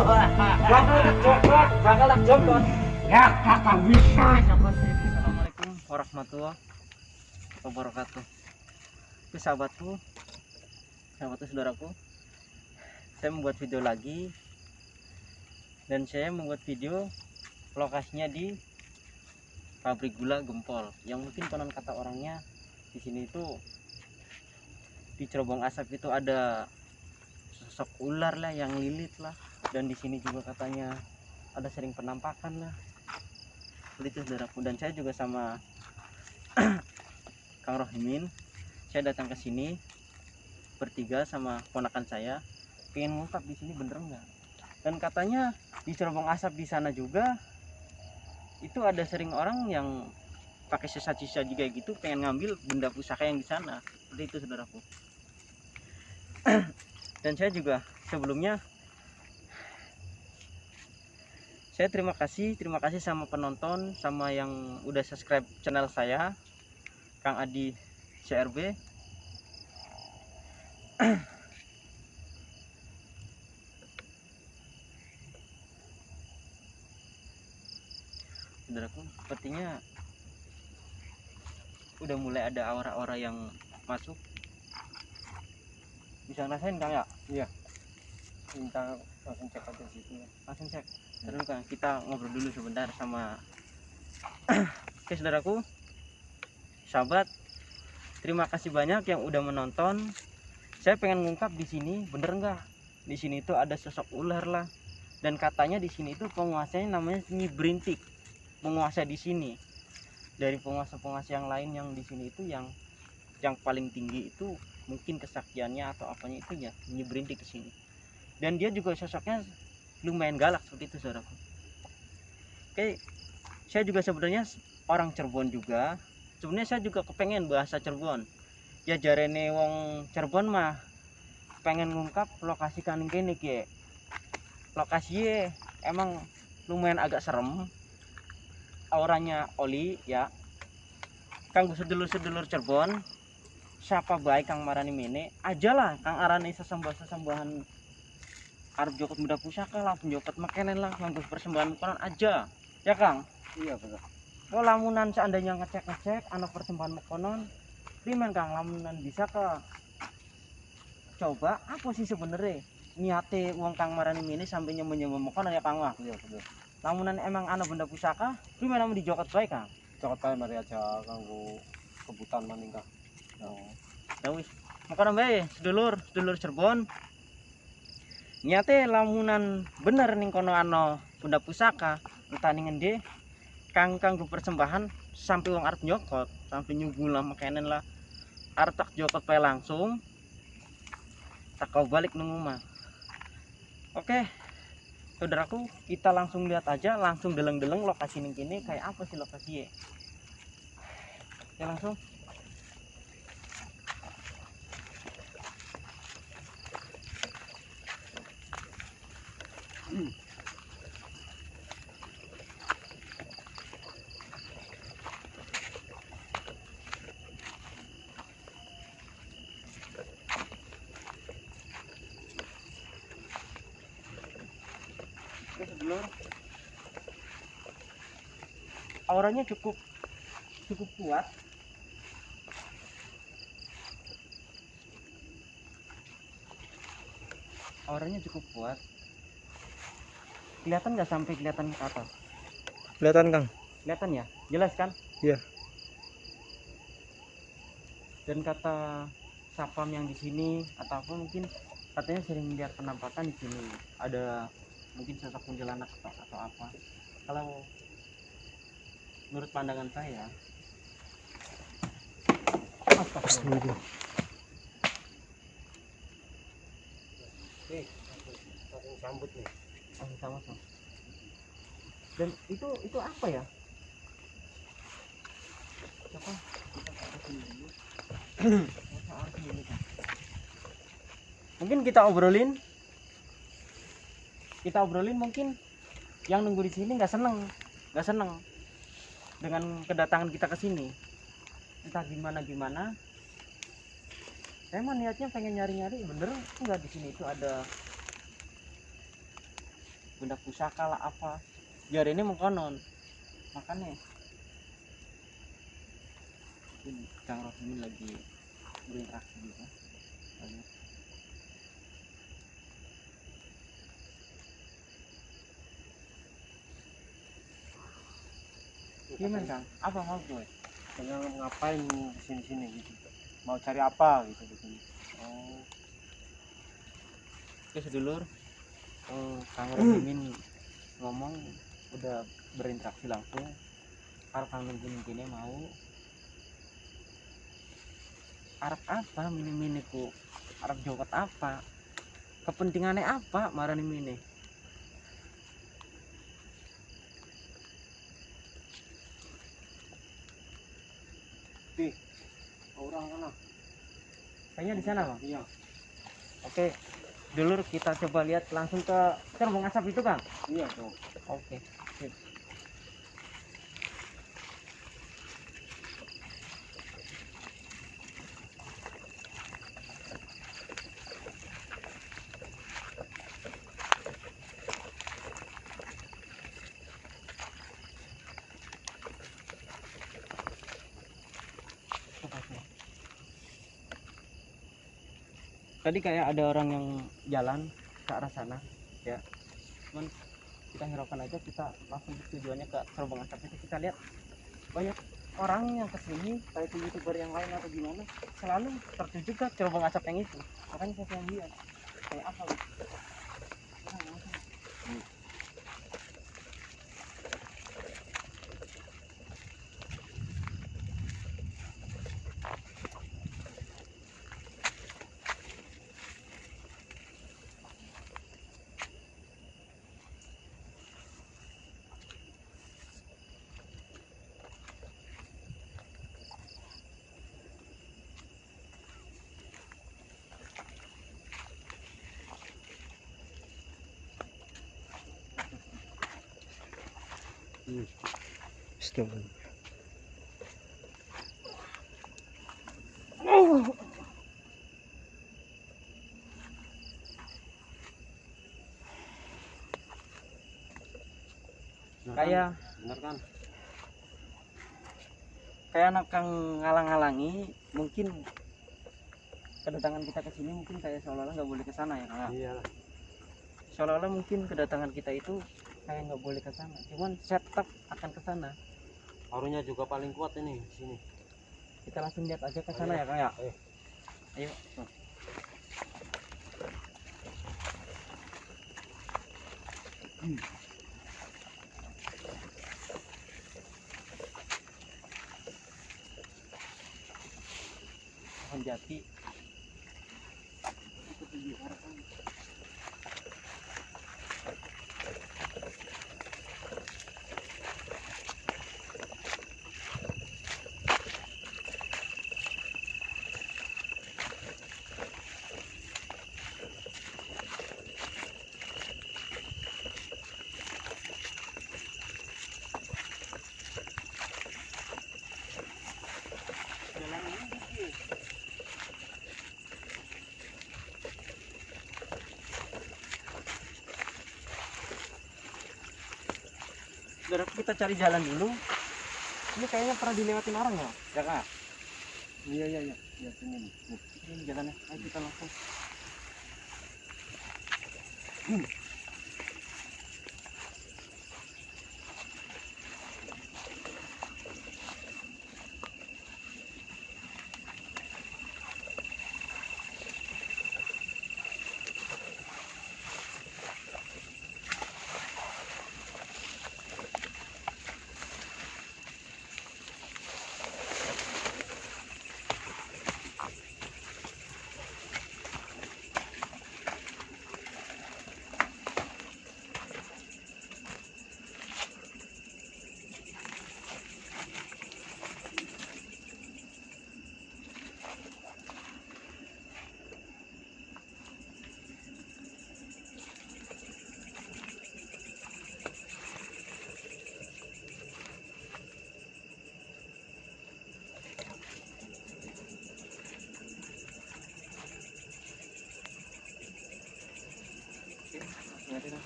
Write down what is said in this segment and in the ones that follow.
tak ya bisa Assalamualaikum warahmatullahi wabarakatuh. Itu sahabatku, sahabatku saudaraku. Saya membuat video lagi dan saya membuat video lokasinya di pabrik gula Gempol. Yang mungkin konon kata orangnya di sini itu di cerobong asap itu ada sosok ular lah yang lilit lah dan di sini juga katanya ada sering penampakan lah. Itu saudaraku dan saya juga sama Kang Rohimin saya datang ke sini bertiga sama ponakan saya pengen ngungkap di sini bener nggak? Dan katanya di cerobong asap di sana juga itu ada sering orang yang pakai sisa-sisa juga gitu pengen ngambil benda pusaka yang di sana. Itu saudaraku. Dan saya juga sebelumnya saya terima kasih terima kasih sama penonton sama yang udah subscribe channel saya Kang Adi CRB saudaraku sepertinya udah mulai ada aura-aura yang masuk. Bisa ngerasain Kang ya? Minta langsung cek aja situ. Langsung cek terus kan? Kita ngobrol dulu sebentar sama oke saudaraku. Sahabat terima kasih banyak yang udah menonton. Saya pengen ngungkap di sini bener nggak? Di sini itu ada sosok ular lah. Dan katanya di sini itu penguasanya namanya Nyi Brintik. Menguasai di sini. Dari penguasa-penguasa yang lain yang di sini itu yang yang paling tinggi itu mungkin kesaktiannya atau apanya itu ya Nyi Brintik ke sini. Dan dia juga sosoknya lumayan galak seperti itu saudaraku. Oke saya juga sebenarnya orang Cirebon juga. Sebenarnya saya juga kepengen bahasa Cirebon. Ya jarene wong Cirebon mah pengen ngungkap lokasi kaning kene ki. Lokasi emang lumayan agak serem. Auranya oli ya. Kanggo sedulur-sedulur Cirebon siapa baik Kang Marani Mene? Aja lah Kang Arani sesembah-sesembahan arep jokot muda pusaka lah penjokot makanan lah nganggo persembahan makanan aja. Ya Kang? Iya betul kalau lamunan seandainya ngecek-ngecek anak persembahan makanan primen Kang? Lamunan bisa ke coba apa sih sebenarnya niate uang Kang Marani ini sampai nyembah makanan ya Kang? Wah. Iya betul lamunan emang anak benda pusaka primen namun dijokot baik Kang? Cokot kae mari aja kanggo kebutan maning kang. Ya wis. Makanan bae sedulur sedulur Cirebon nyate lamunan bener ning kono ano benda pusaka entah ning endi kang kanggo persembahan sampai wong arep nyokot sampai nyunggu lah makanan lah. Arep tak jokot langsung tak kau balik nang omah. Oke saudaraku kita langsung lihat aja langsung deleng-deleng lokasi ning kene kayak apa sih lokasi ya ya langsung Auranya cukup cukup kuat. Auranya cukup kuat. Kelihatan nggak sampai kelihatan ke atas? kelihatan kang Kelihatan ya? Jelas kan? Iya. Dan kata sapam yang di sini atau apa mungkin katanya sering lihat penampakan di sini. Ada mungkin sosok kuntilanak atau, atau apa. Kalau menurut pandangan saya Astagfirullah. langsung sambut nih Oh, sama sama. Dan itu itu apa ya? Kak. Mungkin kita obrolin. Kita obrolin mungkin yang nunggu di sini nggak seneng, nggak seneng dengan kedatangan kita ke sini. Entah gimana gimana. Mah niatnya pengen nyari-nyari bener nggak di sini itu ada benda pusaka lah apa biar ini mengkonon makanya mungkin Kang Roh ini lagi berinteraksi juga Banyak. gimana Kang apa mau gue Katanya ngapain di sini-sini gitu. Mau cari apa gitu di sini. Oh. Oke sedulur, oh, Kang Rohimin ngomong udah berinteraksi langsung. Kalau Kang Rohimin ini mau. Arab apa mini mini ku? Arab joget apa? Kepentingannya apa marani mini? Orang mana? kayaknya di sana bang. Iya. oke dulur kita coba lihat langsung ke terbang asap itu kang Iya tuh. oke sip. Tadi kayak ada orang yang jalan ke arah sana ya. Cuman kita hiraukan aja kita langsung tujuannya ke Serobong Asap itu kita lihat banyak orang yang ke sini kayak itu youtuber yang lain atau gimana selalu tertuju ke Serobong Asap yang itu. Makanya saya lihat kayak apa gitu Nah, langsung. Kayak bener kan? kayak anak kang ngalang-ngalangi mungkin kedatangan kita ke sini mungkin kayak seolah-olah nggak boleh ke sana ya Kang? Iya lah. seolah-olah mungkin kedatangan kita itu kayak nggak boleh ke sana. Cuman saya tetap akan ke sana. Parunya juga paling kuat ini di sini. kita langsung lihat aja ke sana ya kang ya? Ayo. ayo. pohon jati jalan ini dikit. Saudara, kita cari jalan dulu. Ini kayaknya pernah dilewatin orang ya, ya kak? Iya iya iya. Nih. Nih. Ini jalannya, ayo kita langsung. Aja dah.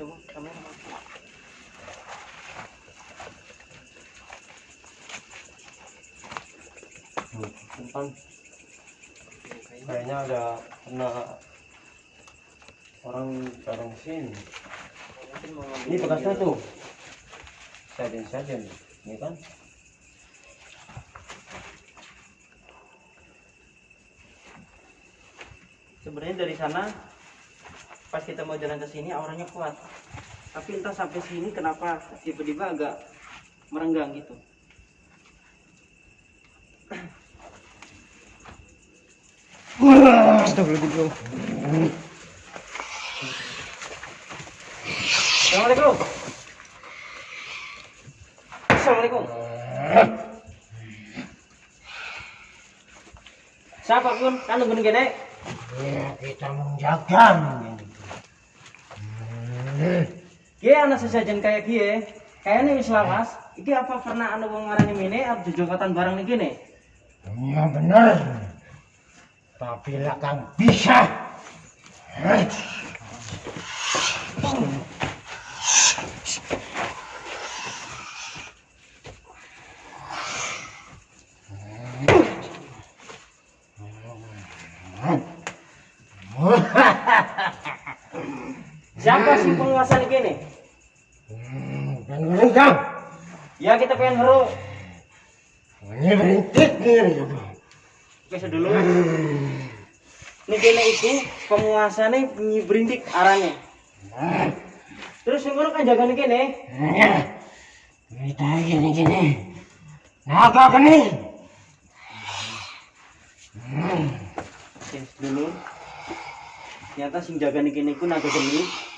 coba kamera mati. Simpan. Kayaknya ada kena orang bareng sini. Ini bekasnya tuh. Sajen sajen. Ini kan. sebenarnya dari sana pas kita mau jalan ke sini auranya kuat. Tapi entah sampai sini kenapa tiba-tiba agak merenggang gitu. Assalamualaikum. Assalamualaikum. Siapa pun kan gede. Ya, kita menjaga. Kie anak sesajen kayak kie, kayaknya wis lawas. Iki apa karena anu wong ngarani mene arep jejokatan barang nih gini? Ya benar. Tapi lah kang bisa. Eh, Siapa sih penguasa nih gini? Hmm, Berendam. Ya kita pengen heru. Ini berintik nih. Oke dulu. Nih gini itu penguasa nih berintik arahnya. Terus yang kan jaga nih gini. Ya, kita gini gini. Naga kening. Hmm. Oke dulu. Ternyata sing jaga nih gini ku naga geni.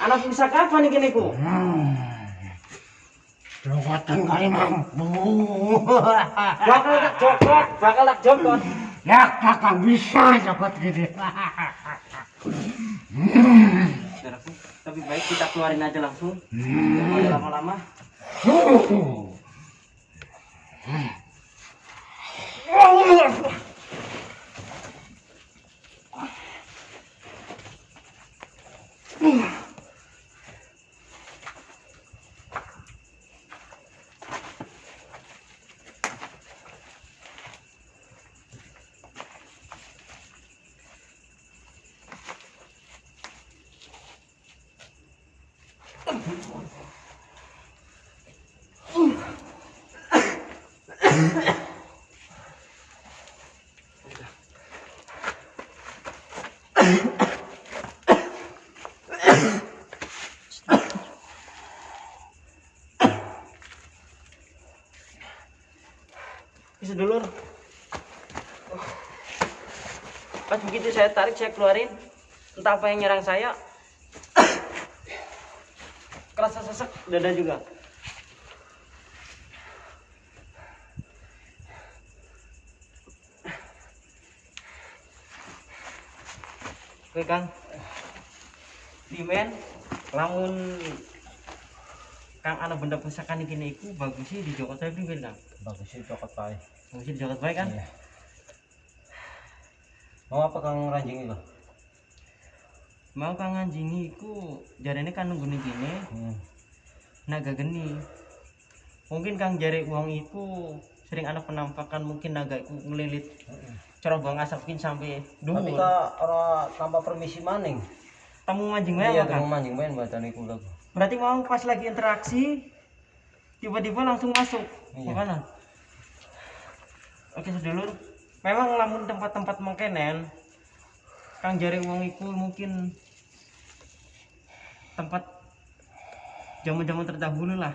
Anak bisa kapan nih ku? Hmm. Jogatan kali mampu. Bakal tak jokot, bakal tak jokot. Ya kakak bisa jogot gini. Saudaraku, tapi baik kita keluarin aja langsung. Jangan mau lama-lama. Bisa dulu. Pas begitu saya tarik, saya keluarin. Entah apa yang nyerang saya. Dada juga. Oke Kang. Dimen, lamun Kang ana benda pusakan iki iku bagus sih di Joko saya pinggir Kang. Bagus sih cokot pai. Bagus sih di Joko baik kan? Iya. Mau apa kang ranjing itu? Mau Kang anjingi iku jarene kan nunggu gini Hmm. Naga geni. Mungkin Kang jare uang iku sering ada penampakan mungkin naga iku ngelilit cerobong asapin sampai Tapi dhuwur. kak orang tanpa permisi maning. Temu anjing wae Iya, temu mancing main bacaan iku lagu. Berarti mau pas lagi interaksi tiba-tiba langsung masuk. Iya. Makanya. Oke sedulur, memang lamun tempat-tempat mengkenen Kang jari uang iku mungkin tempat zaman-zaman terdahulu lah.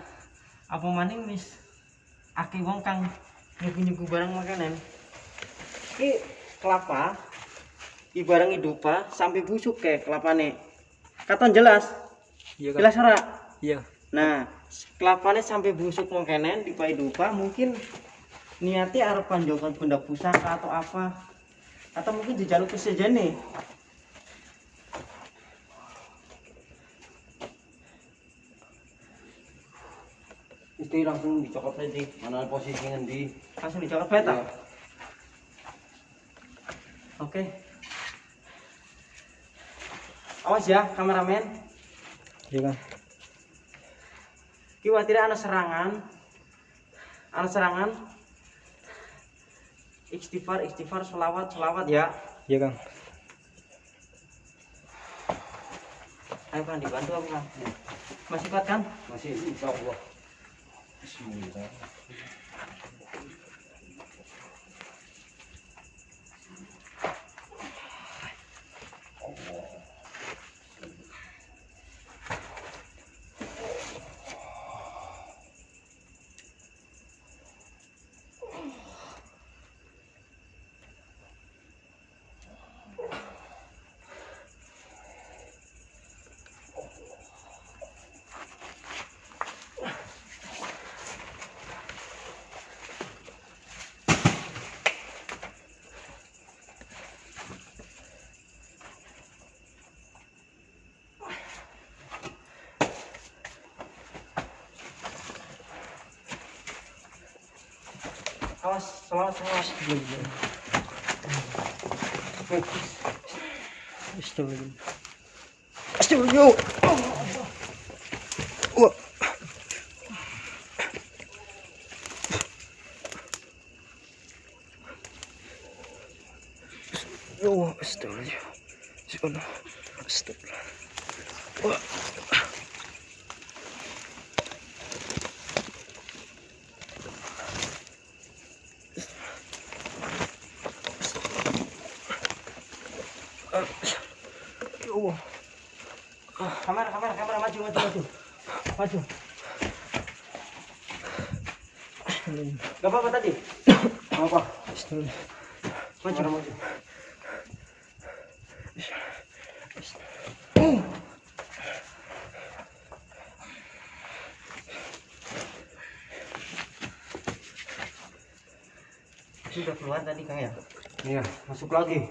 Apa maning wis aki wong kang nyugu-nyugu barang makanan. Ki kelapa i barang hidupa sampai busuk kayak kelapane. Katon jelas. Iya Jelas ora? Iya. Nah, kelapane sampai busuk mengkenen di dupa mungkin niatnya arep panjokan benda pusaka atau apa atau mungkin dijaluk ke sejene Istri langsung dicokot aja. Mana posisi ngendi? langsung dijaluk beta Iya. oke awas ya kameramen Iya Kang. kiwa tidak ada serangan ada serangan istighfar istighfar selawat selawat ya Iya Kang. ayo kan dibantu aku kan masih kuat kan Masih insya Allah. 拭目的。Bismillah. awas selawat selawat Astagfirullah. Astagfirullah. Wah. Ya Allah, astagfirullah. Subhanallah. Astagfirullah. Wah. Ya Allah. kamera kamera kamera maju maju maju maju gak apa-apa tadi Apa? Astagfirullah. maju maju. sudah keluar tadi kang ya Iya, masuk lagi.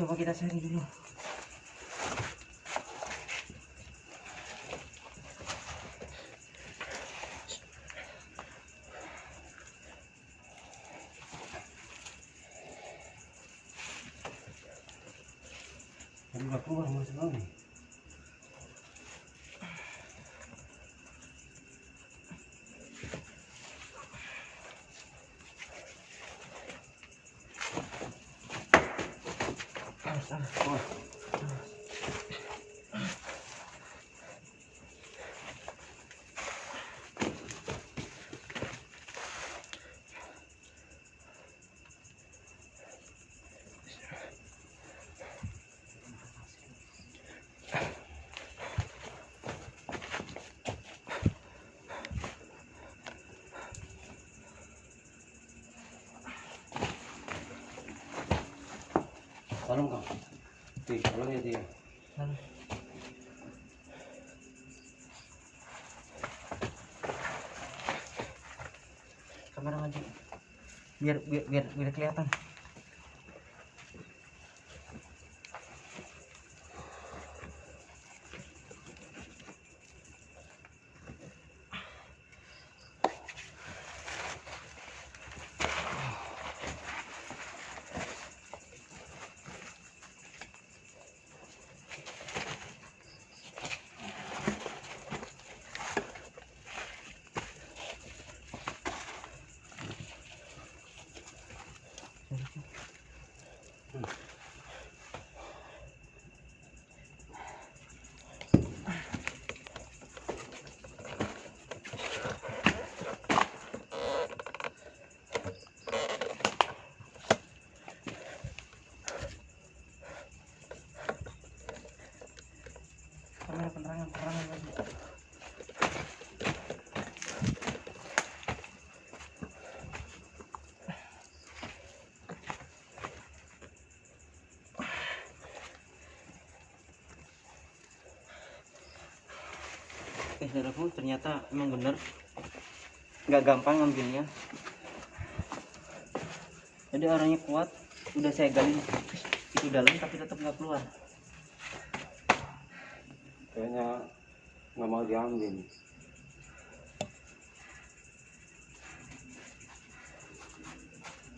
Coba kita cari dulu Tadi udah keluar masuk lagi. Tolong kang. Ti, tolong ya ti. kamera maju biar biar biar, biar kelihatan Saudaraku ternyata emang bener. Nggak gampang ngambilnya. Jadi orangnya kuat udah saya gali. Itu dalam tapi tetap nggak keluar. Kayaknya nggak mau diambil.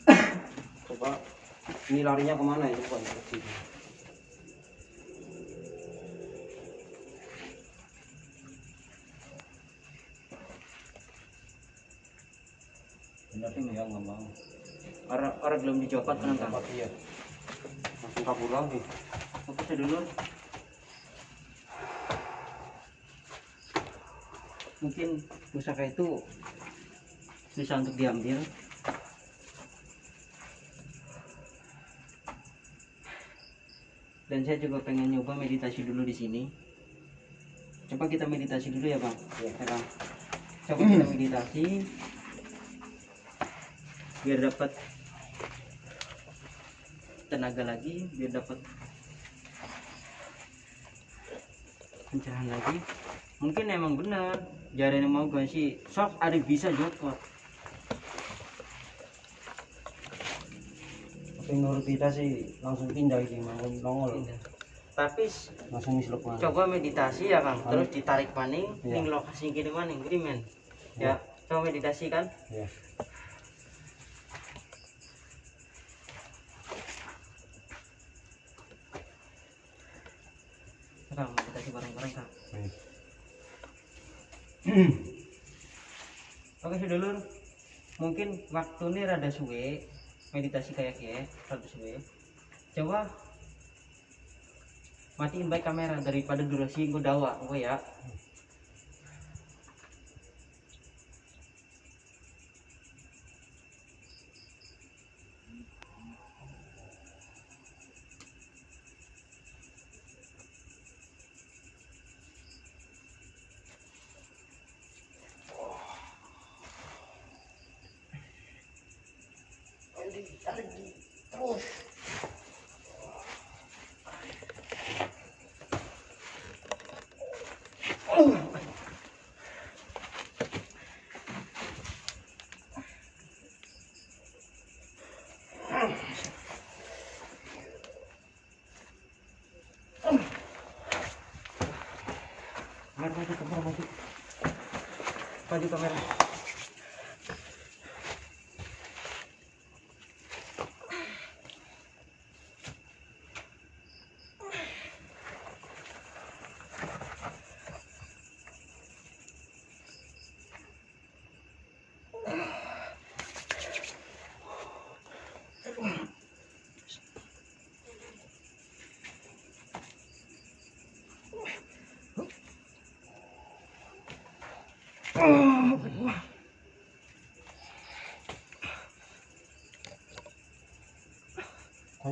Coba ini larinya ke mana ya? Coba orang belum dicopot kenapa? Tempat iya. Langsung kabur lagi. saya dulu mungkin pusaka itu bisa untuk diambil. Dan saya juga pengen nyoba meditasi dulu di sini. Coba kita meditasi dulu ya bang. Iya. ya bang. Coba kita meditasi. Biar dapat tenaga lagi biar dapat pencerahan lagi mungkin emang benar jarang mau gak sih sok ada bisa jokot Tapi menurut kita sih langsung pindah ini mau nongol. tapi Langsung misluk mana? coba meditasi ya kang terus ditarik maning Iya. ning lokasi gini maning gini men ya coba meditasi kan Iya. kang meditasi bareng-bareng kang Baik. Oke sedulur, mungkin waktu ini rada suwe meditasi kayak ya, rada suwe. Coba matiin baik kamera daripada durasi gue dawa, gue ya. Kamera maju, kamera. Maju kamera.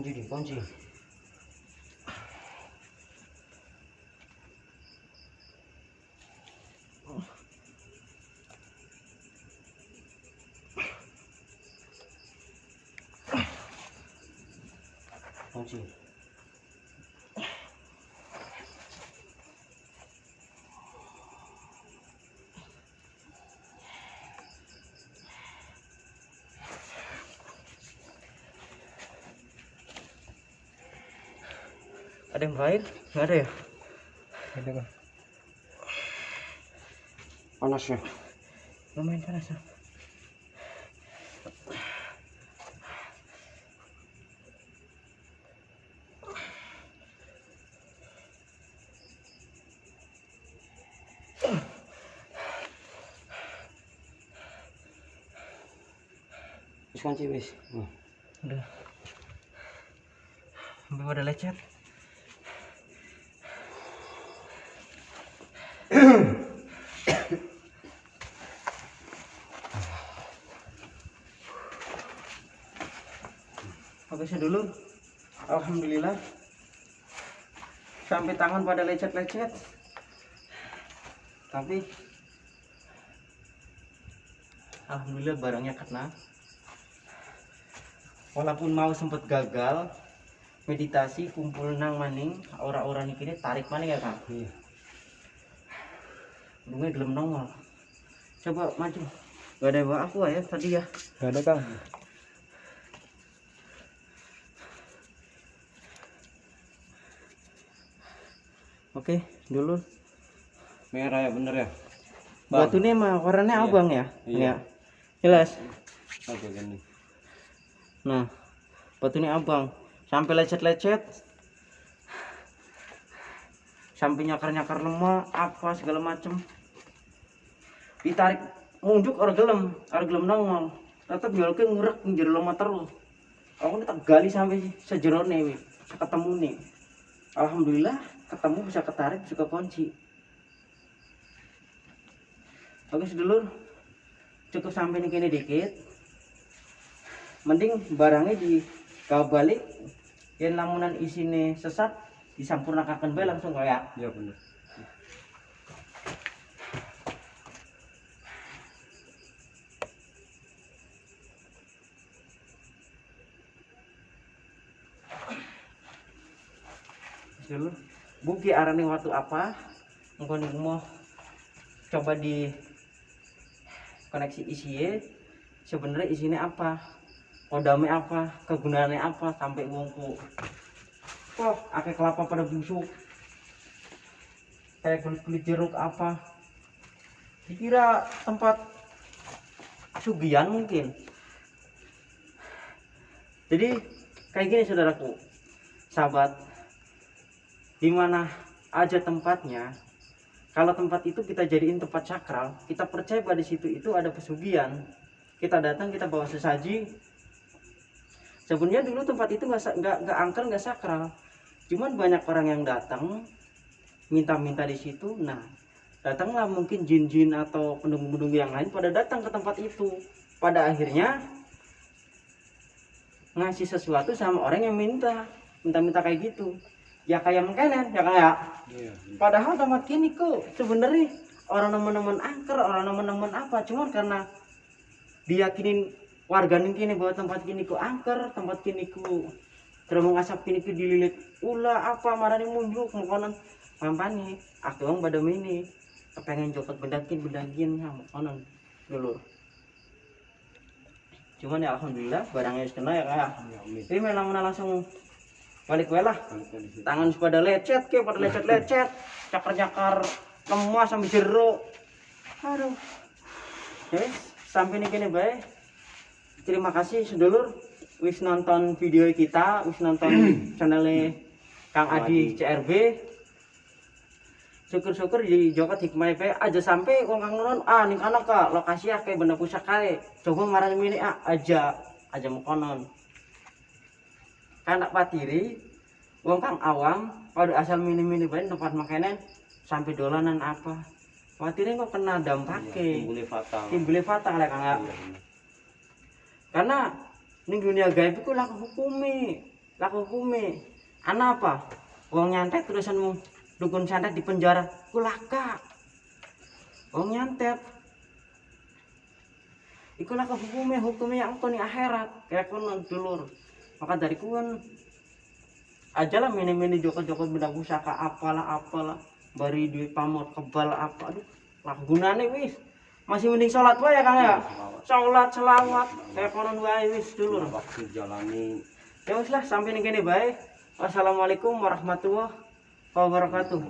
Kunci di kunci. Kunci. Ada yang air? Nggak ada ya? Ada kan? Panas ya. Lumayan panas ya. Wis kunci wis. Hmm. Udah. Sampai pada lecet. Oke saya dulu. Alhamdulillah. Sampai tangan pada lecet-lecet. Tapi Alhamdulillah barangnya kena walaupun mau sempat gagal meditasi kumpul nang maning ora-ora niki tarik maning ya kang Iya. Bunga gelem nongol. Coba maju. Gak ada bawa aku ya tadi ya. Gak ada kang. Oke, dulu. Merah ya bener ya. Batu ini emang warnanya Iya. abang ya? Iya. Jelas. Oke gini. Nah, batu ini abang. Sampai lecet-lecet. Sampai nyakar-nyakar lemah, apa segala macem. Ditarik munjuk orang gelem, orang gelem nongol. Tetap jual ke ngurek menjadi lemah terus. Aku tak gali sampai sejero nih, ketemu nih. Alhamdulillah ketemu bisa ketarik, bisa kunci. Oke sedulur, cukup sampai nih kini dikit. Mending barangnya di kau balik, yang lamunan isine sesat, disampurnakan bae langsung kayak Iya bener. dulu buki arane waktu apa? Engkau nih mau coba di koneksi isinya sebenarnya isinya apa? Kodamnya apa? Kegunaannya apa? Sampai wongku kok akeh kelapa pada busuk? Kayak kulit kulit jeruk apa? Dikira tempat sugian mungkin. Jadi kayak gini saudaraku sahabat di mana aja tempatnya kalau tempat itu kita jadiin tempat sakral kita percaya pada situ itu ada pesugihan. Kita datang kita bawa sesaji. Sebenarnya dulu tempat itu nggak nggak nggak angker nggak sakral. Cuman banyak orang yang datang minta-minta di situ. Nah datanglah mungkin jin-jin atau penduduk-penduduk yang lain pada datang ke tempat itu. Pada akhirnya ngasih sesuatu sama orang yang minta minta-minta kayak gitu ya kayak mengkenen ya kayak. Iya. padahal tempat kini kok sebenarnya orang nemen-nemen angker orang nemen-nemen apa. Cuman karena diyakinin warga kini bahwa tempat kini ku angker tempat kini ku terumung asap kini ku dililit ulah apa marani munjuk mengkonon mampani aku orang pada ini kepengen copot bendakin bendakin ya mengkonon dulu cuman ya alhamdulillah barangnya kena ya kayak Iya, amin. ini memang langsung balik wae lah. Tangan pada lecet ke pada lecet lecet cakar cakar lemah sampai jeruk. Aduh. Oke sampai nih gini baik terima kasih sedulur wis nonton video kita wis nonton channelnya Kang Adi CRB syukur-syukur di Joko hikmah pe aja sampai wong kang nonton ah ning kana ka lokasi akeh benda pusaka coba marani mini ah aja aja mau konon anak patiri wong kang awam pada asal mini-mini bae tempat makanan sampai dolanan apa. Patiri kok kena Iya, dampake timbulnya fatal. timbulnya fatal ya kang ya. Iya, karena ning dunia gaib itu laku hukumi laku hukumi anak apa? Wong nyantet terusanmu dukun santet di penjara ku laka. Wong nyantet. Iku laku hukumnya hukumnya yang nih akhirat kayak konon dulur maka dari kuen, kan ajalah mini-mini joko-joko benda pusaka apalah apalah beri duit pamor kebal apa. Aduh lah gunane wis. Masih mending sholat wa ya kang ya? Iya, sholat selawat kayak konon wae wis dulu waktu jalani ya wis lah sampai nih gini baik wassalamualaikum warahmatullahi wabarakatuh.